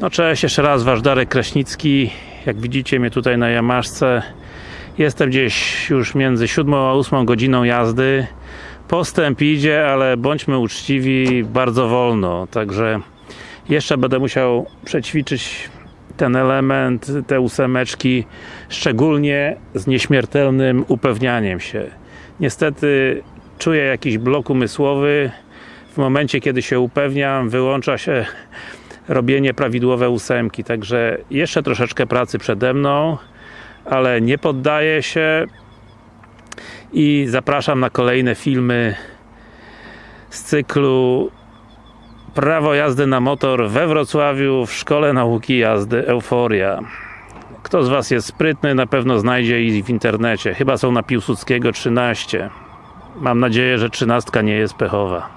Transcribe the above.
No cześć, jeszcze raz Wasz Darek Kraśnicki. Jak widzicie mnie tutaj na Jamaszce jestem gdzieś już między 7 a 8 godziną jazdy. Postęp idzie, ale bądźmy uczciwi bardzo wolno, także jeszcze będę musiał przećwiczyć ten element, te ósemeczki szczególnie z nieśmiertelnym upewnianiem się. Niestety czuję jakiś blok umysłowy. W momencie kiedy się upewniam wyłącza się robienie prawidłowe ósemki, także jeszcze troszeczkę pracy przede mną ale nie poddaję się i zapraszam na kolejne filmy z cyklu Prawo jazdy na motor we Wrocławiu w Szkole Nauki Jazdy Euforia. Kto z Was jest sprytny, na pewno znajdzie ich w internecie. Chyba są na Piłsudskiego 13 mam nadzieję, że 13 nie jest pechowa